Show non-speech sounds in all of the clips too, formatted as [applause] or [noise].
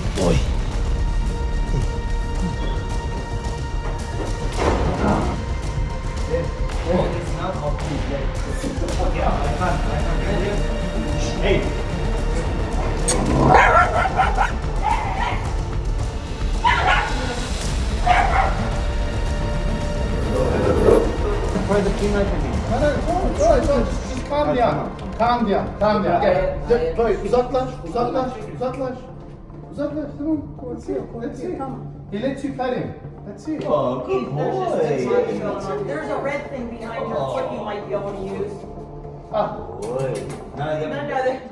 Good boy. Hey! Where's the key knife again? No, no, it's all right, it's all right. Just, just calm down. Calm down, calm down. Gel, Chloe uzatlaş, uzatlaş, uzatlaş. Uzaklaş, uzaklaş. Uzaklaş, tamam. Let's see, let's see. He lets you pet him. Let's see. Oh, good There's boy. six months going on. There's a red thing behind your foot you might be able to use. Ah, Boy. No, No, no,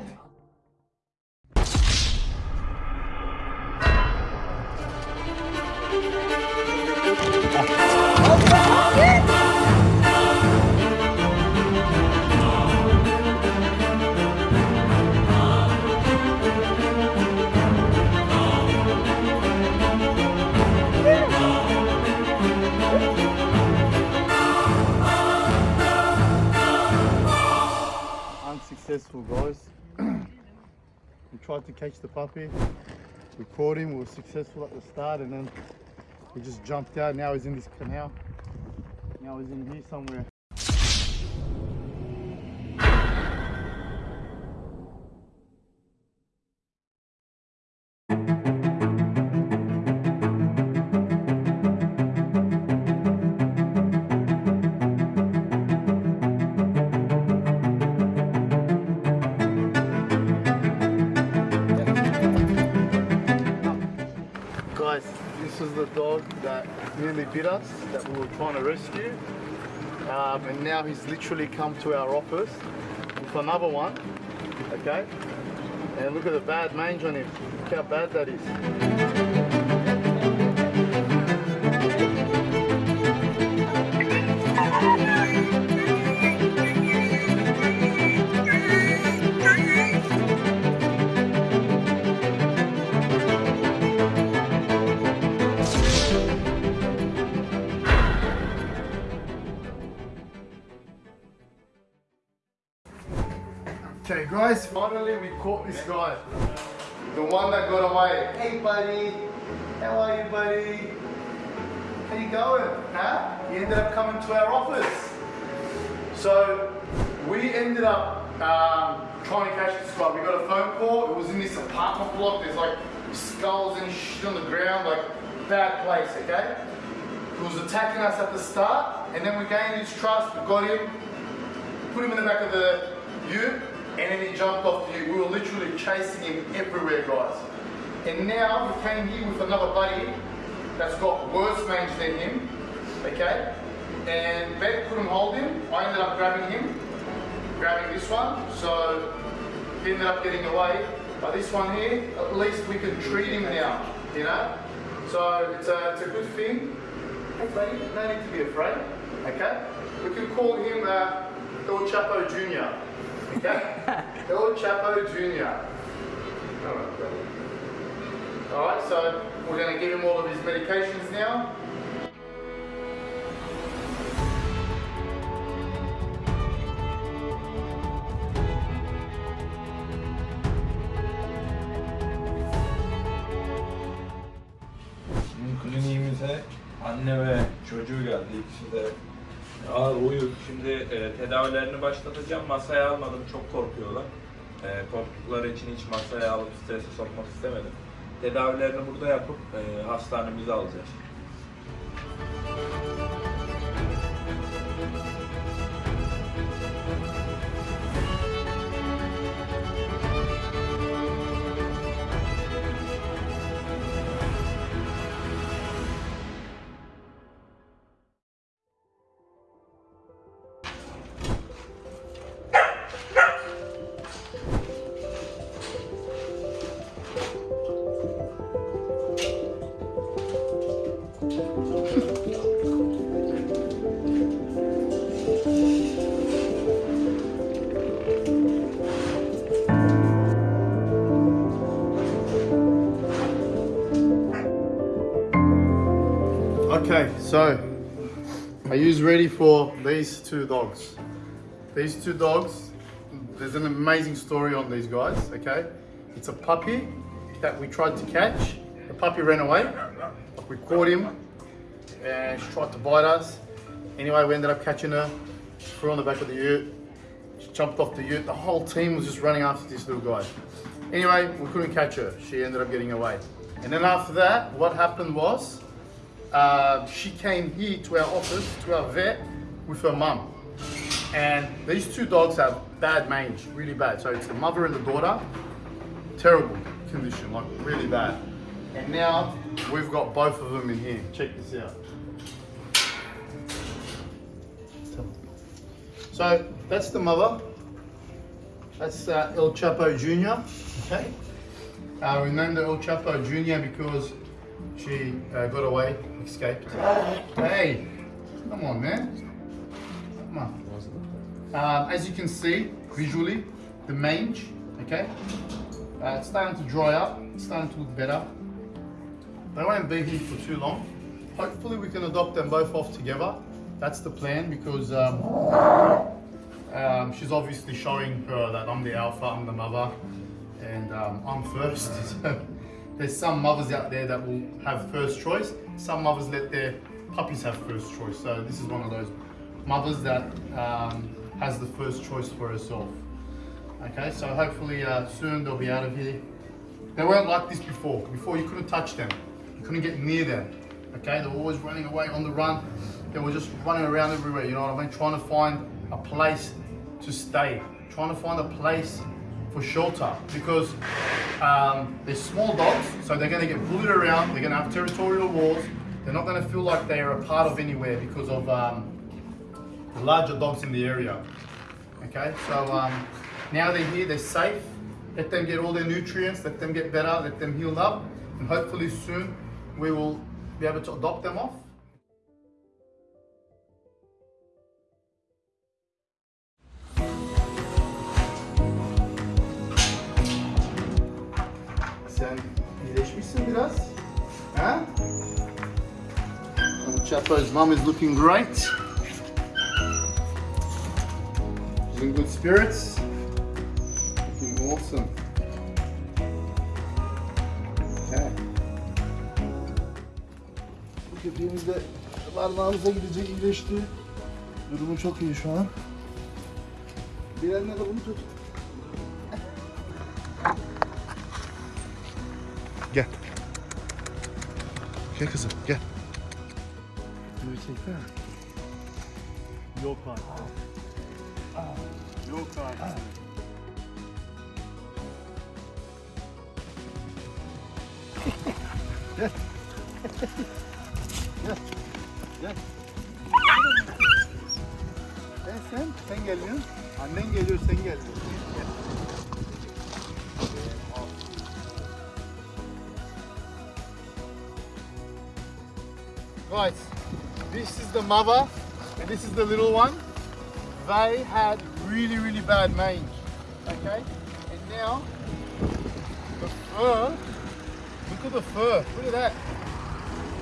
to catch the puppy. We caught him. We were successful at the start, and then he just jumped out. Now he's in this canal. Now he's in here somewhere. Us, that we were trying to rescue. Um, and now he's literally come to our office with another one, okay? And look at the bad mange on him. Look how bad that is. Guys, finally we caught this guy. The one that got away. Hey, buddy. How are you, buddy? How you going? Huh? He ended up coming to our office. So we ended up um, trying to catch this guy. We got a phone call. It was in this apartment block. There's like skulls and shit on the ground, like bad place. Okay. He was attacking us at the start, and then we gained his trust. We got him, put him in the back of the ute, and then he jumped off the. We were literally chasing him everywhere, guys. And now we came here with another buddy that's got worse mange than him, okay? And Ben couldn't hold him. I ended up grabbing him, grabbing this one, so he ended up getting away. But this one here, at least we can treat him now, you know? So it's a, it's a good thing. Hey buddy, no need to be afraid, okay? We can call him uh, El Chapo Jr., okay? El Chapo Jr. Alright, so we're gonna give him all of his medications now. Bizim kliniğimize anne ve çocuğu geldi ikisi de ağır uyuk. Şimdi e, tedavilerini başlatacağım. Masaya almadım çok korkuyorlar. E, korktukları için hiç masaya alıp strese sokmak istemedim. Tedavilerini burada yapıp e, hastanemize alacağız. Okay, so are you ready for these two dogs? These two dogs, there's an amazing story on these guys, okay? It's a puppy that we tried to catch. The puppy ran away. We caught him and she tried to bite us. Anyway, we ended up catching her. Threw on the back of the ute. She jumped off the ute. The whole team was just running after this little guy. Anyway, we couldn't catch her. She ended up getting away. And then after that, what happened was uh, she came here to our office, to our vet, with her mum. And these two dogs have bad mange, really bad. So it's the mother and the daughter, terrible condition, like really bad. And now we've got both of them in here. Check this out. So that's the mother. That's uh, El Chapo Jr. Okay. Uh, we named El Chapo Jr. because she uh, got away, escaped. Hey, come on, man. Come on. Um, as you can see visually, the mange, okay, uh, it's starting to dry up, it's starting to look better. They won't be here for too long. Hopefully we can adopt them both off together. That's the plan because um, um, she's obviously showing her that I'm the alpha, I'm the mother, and um, I'm first. [laughs] There's some mothers out there that will have first choice. Some mothers let their puppies have first choice. So this is one of those mothers that um, has the first choice for herself. Okay, so hopefully uh, soon they'll be out of here. They weren't like this before. Before you couldn't touch them. You couldn't get near them. Okay, they were always running away on the run. They were just running around everywhere, you know what I mean? Trying to find a place to stay. Trying to find a place for shelter because um, they're small dogs, so they're going to get bullied around. They're going to have territorial wars, They're not going to feel like they are a part of anywhere because of um, the larger dogs in the area. Okay, so um, now they're here, they're safe. Let them get all their nutrients, let them get better, let them heal up, and hopefully soon we will be able to adopt them off. Sen iyileşmişsin biraz. Ha? Chapo's mom is looking great. She's in good spirits. Looking awesome. Okay. Bu köpeğimiz de barınağımıza gidecek, iyileşti. Durumu çok iyi şu an. Bir eline de bunu tut. Gel kızım, gel. Bunu çeksene. Yok artık. Yok artık. Sen sen, sen geliyorsun. Annen geliyor, sen geliyorsun. Guys, this is the mother and this is the little one. They had really, really bad mange. Okay? And now, the fur, look at the fur. Look at that.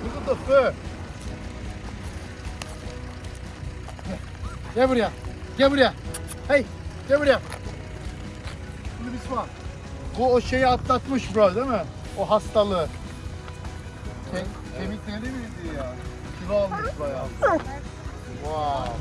Look at the fur. Gel buraya. Gel buraya. Hey, gel buraya. This one. Bu o şeyi atlatmış bro değil mi? O hastalığı. Ke kemikleri miydi ya? Kilo almış bayağı. Wow.